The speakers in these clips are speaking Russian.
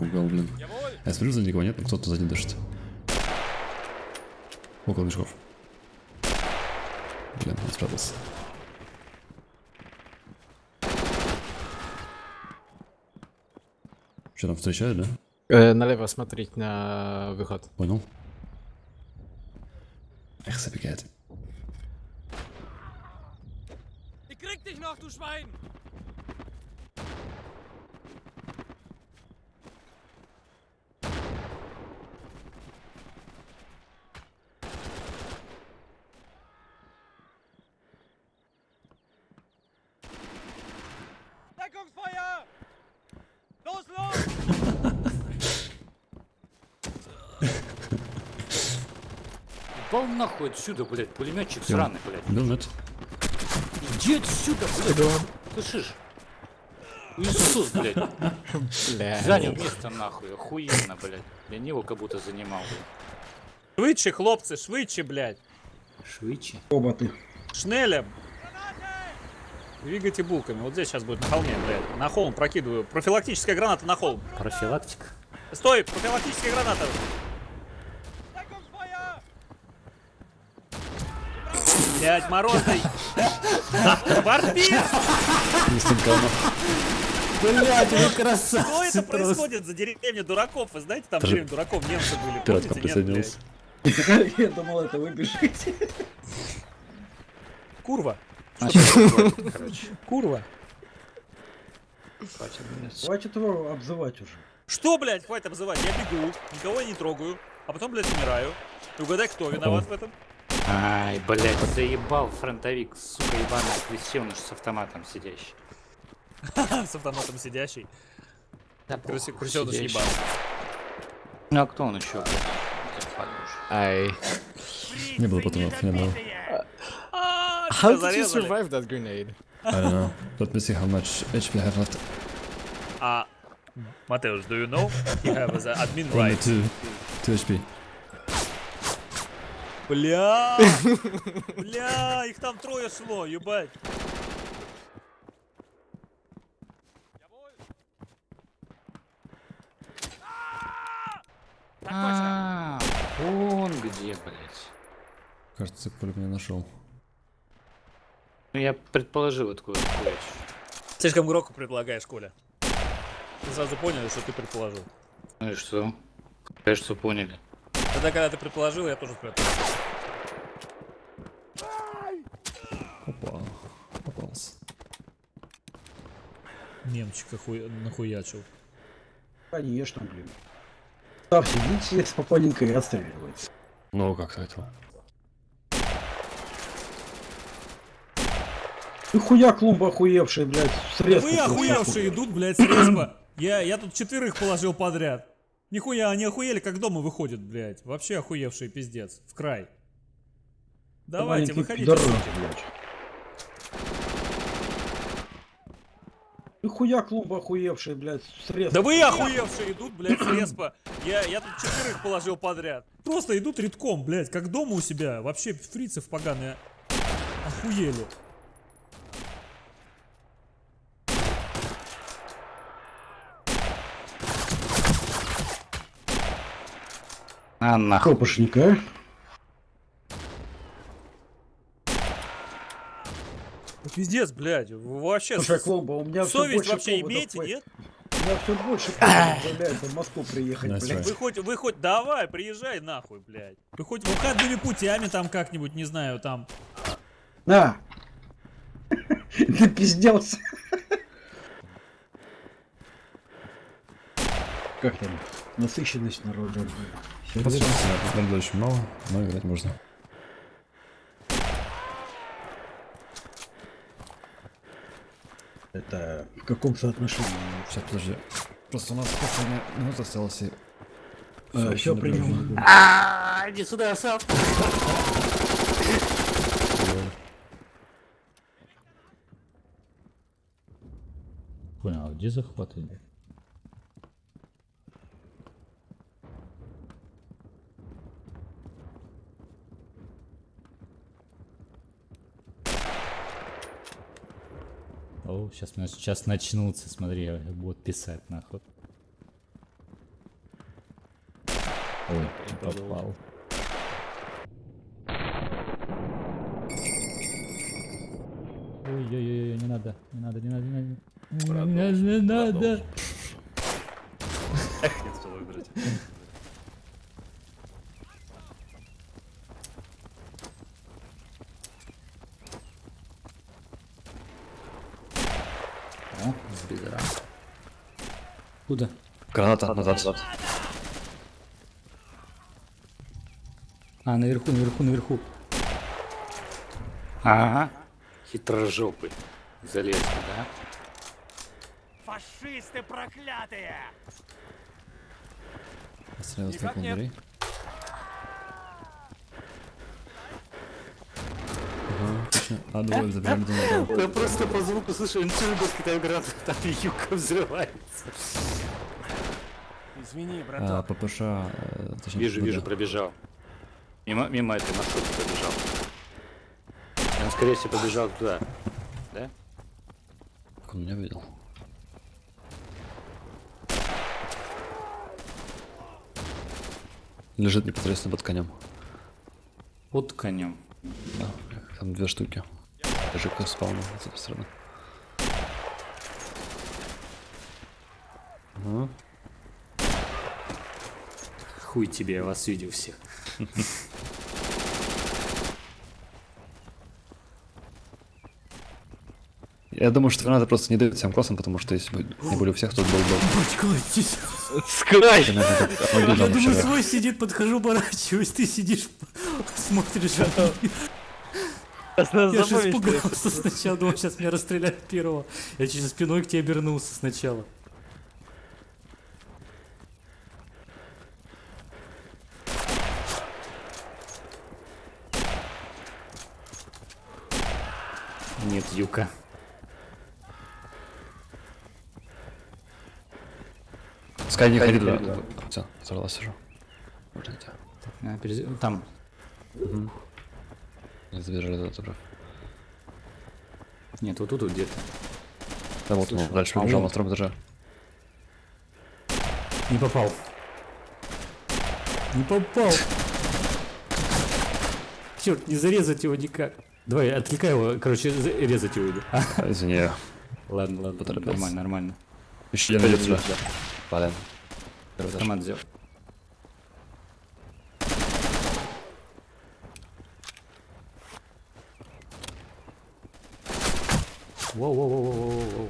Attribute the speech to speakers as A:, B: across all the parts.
A: напугал, блин. Я смотрю, за никого нет, но кто-то сзади дышит. Около мешков. Блин, он спрятался. Что там встречают, да?
B: Э, налево смотреть на выход.
A: Понял. Эх, забегает.
C: Ich krieg dich noch, du Schwein!
D: Пал нахуй отсюда, блядь, пулеметчик сраный, блядь.
A: Был нет?
D: Иди отсюда, блядь. Слышишь? Иисус, блядь.
B: Бля.
D: Занял место нахуй, охуенно, блядь. Я него как будто занимал, блядь.
C: Швидше, хлопці, швидше, блядь.
D: Швидше.
E: Роботы.
C: Шнелем. Двигайте булками. Вот здесь сейчас будет на холме, блядь. На холм прокидываю. Профилактическая граната на холм.
D: Профилактика.
C: Стой, профилактическая граната. Блядь, морозный. Барбис!
D: Блядь, вы
C: Что
D: красавцы
C: это происходит за деревня дураков? Вы знаете, там деревня дураков немцы были.
A: Пират
C: нет,
A: присоединился.
E: Я думал, это вы бежите.
C: Курва.
D: Короче,
C: Курва.
D: хватит, блядь.
E: Хватит его обзывать уже.
C: Что, блядь, хватит обзывать? Я бегу, никого я не трогаю, а потом, блядь, умираю. И угадай, кто виноват в этом?
D: Ай, блядь, заебал фронтовик, сука, ебаный крысеныш с автоматом сидящий.
C: С автоматом сидящий.
D: Да
C: Крысёныш ебаный.
D: Ну а кто он еще.
B: Ай.
A: Не было патронов, не было.
C: А,
B: How
C: тебя
B: did you survive that grenade?
A: I don't know. Let me see how much HP I have left.
C: А, Матеуш, do you know? He have the admin right.
A: two. Two HP.
C: Бля! Бля, их там трое шло, ебать.
D: А, он где, блядь?
A: Кажется, пулю меня нашел.
D: Ну я предположил, откуда хуяч.
C: Слишком громко предлагаешь, Коля. Ты сразу понял, что ты предположил.
D: Ну и что? Конечно, поняли.
C: Тогда, когда ты предположил, я тоже предположил.
A: Опа. Попался.
C: Немчик охуя... нахуячил.
E: Конечно, блин. Там сидите спокойненько и отстреливается.
A: Ну, как то этого?
E: Ты хуя клумба охуевший, блядь, средства.
C: Вы охуевшие идут, блядь, с респа. Я, я тут четверых положил подряд. Нихуя, они охуели, как дома выходят, блядь. Вообще охуевшие, пиздец. В край. Давайте, выходите.
E: блядь. Ты хуя клумба охуевший, блядь, средства.
C: Да вы охуевшие идут, блядь, с респа. Я, я тут четверых положил подряд. Просто идут редком, блядь, как дома у себя. Вообще фрицев поганые. Охуели.
D: А нахуй.
E: Копошника.
C: Ну, Пиздец, блядь. Вы вообще
E: Слушай, клумба, у меня
C: совесть вообще имеете,
E: блядь.
C: нет?
E: У меня все больше появляется в Москву приехать, блядь.
C: Вы хоть, вы хоть, давай, приезжай нахуй, блядь. Вы хоть выходными путями там как-нибудь, не знаю, там.
E: На! Ты пизделся. Как там? Насыщенность народа.
A: Посмотрим,
E: это-
A: народу очень мало, но играть можно.
E: Это в каком соотношении?
A: Сейчас, подожди. Просто у нас последняя минута осталась и...
E: А,
A: очень
E: все принял.
D: А, иди сюда, сам.
F: Понял, а где захваты? говорил. Сейчас, сейчас начнутся, смотри, будут писать нахуй. Ой, попал. Ой-ой-ой, не надо, не надо, не надо, не надо. Продолжим, не надо. Продолжим. Эх,
D: нет, что выбрать. Бедра. Куда?
A: Граната назад.
D: А, наверху, наверху, наверху. Ага. Хитрожопый. Залез, да?
G: Фашисты проклятые!
A: Слева
G: Никак
A: стекло А, забираем один на
D: Я просто по звуку слышу, интуиду скидаю гранату, там юбка взрывается.
G: Извини,
A: А,
G: браток.
A: ППШ, э, точнее,
D: Вижу, вижу, пробежал. Мимо, мимо этой маршрутки пробежал. Он, скорее всего, побежал туда. Да?
A: Как он меня видел? Лежит непосредственно под конем.
D: Под конем.
A: Да, там две штуки. Даже как спавна с этой стороны. Ага.
D: Хуй тебе, я вас видел всех.
A: Я думаю, что гранаты просто не дают всем классам, потому что если бы не были у всех, то был бы... Скрай!
D: Я думаю, свой сидит, подхожу, поворачиваюсь, ты сидишь, смотришь. Я же испугался сначала, думал, сейчас меня расстреляют первого. Я через спиной к тебе обернулся сначала. Нет, Юка.
A: Скай не ходи туда. Все, взорвалась уже.
D: Там.
A: Не забежали туда, добро.
D: Нет, вот тут вот где-то.
A: Да вот он дальше
D: а
A: побежал
D: он-
A: на втором этаже.
D: Не попал. Не попал. Черт, не зарезать его никак. Давай, отвлекай его, короче, за- резать его иду. А,
A: А, Извини,
D: ладно, ладно,
A: Поторопился.
D: нормально, нормально.
A: еще один идет сюда. Блин.
D: Сделал. Воу-воу-воу-воу-воу.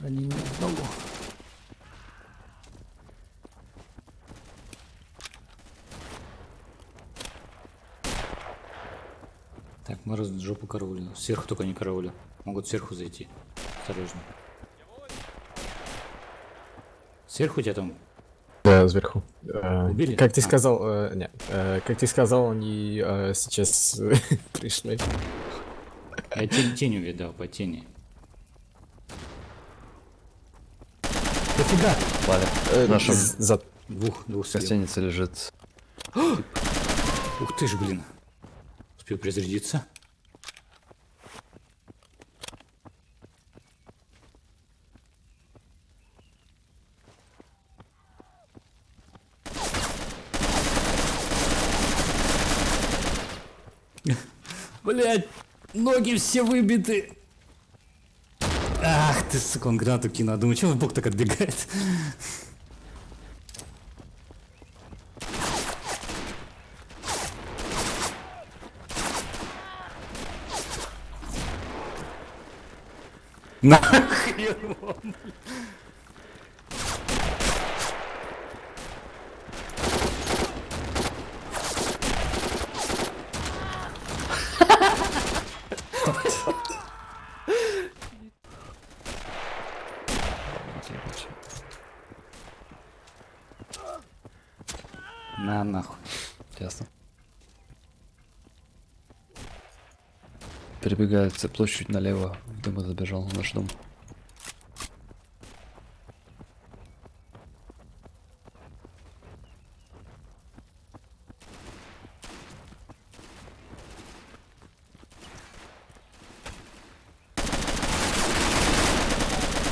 D: Они не в ногу. Так, мы раз жопу караулим. Сверху только не караулю. Могут сверху зайти. Осторожно. Сверху у тебя там?
B: Да, сверху. Э,
D: Убили?
B: Как ты
D: А.
B: сказал, э, нет, э, как ты сказал, они э, сейчас пришли.
D: Я тень, тень увидал, по тени. Дофига!
A: Ладно.
B: Э,
A: нашем
B: за-
D: Двух, двух съел.
A: гостинице лежит
D: Ух ты ж, блин. Успел перезарядиться. Блять, ноги все выбиты. Ах ты, сука, он гранату кинул. Думаю, чего бог так отбегает? Нахрен вам. На нахуй.
A: Ясно. Перебегает за площадь налево. Дыма забежал в наш дом.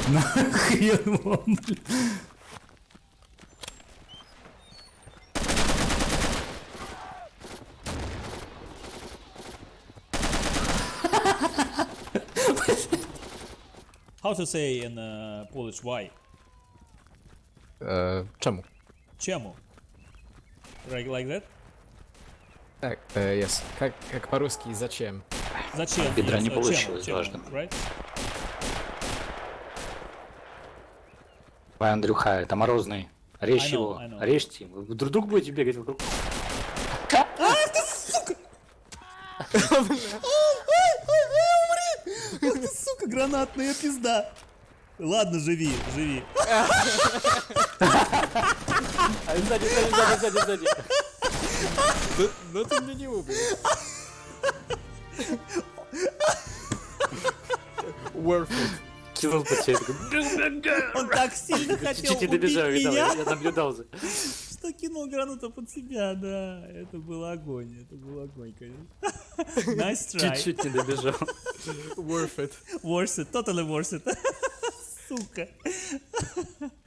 D: Нахрен он, блядь.
C: How to say in uh, Polish why?
B: Э, Czemu?
C: Чему? Like, like that?
B: Так, э, yes. Как, как по-русски зачем?
C: Зачем?
D: Бедра
C: Yes,
D: не
C: uh,
D: получилось,
C: чему,
D: важно.
C: Right?
D: Ой, Андрюха, это морозный. Режь
C: I know,
D: его.
C: I know.
D: Режьте. Вы друг друга будете бегать вокруг.
C: Ах ты, сука, гранатная пизда. Ладно, живи, живи.
B: Сзади, сзади, сзади, сзади, сзади. Ну, ну ты меня не убил. Worth it.
D: Кивал по
C: Он так сильно хотел
D: Чуть-чуть не добежал, видал,
C: меня,
D: я наблюдал за.
C: что кинул гранату под себя, да. Это был огонь, это был огонь, конечно. Nice try.
D: Чуть-чуть не добежал.
B: Worth it.
C: Worth it, totally worth it. Сука.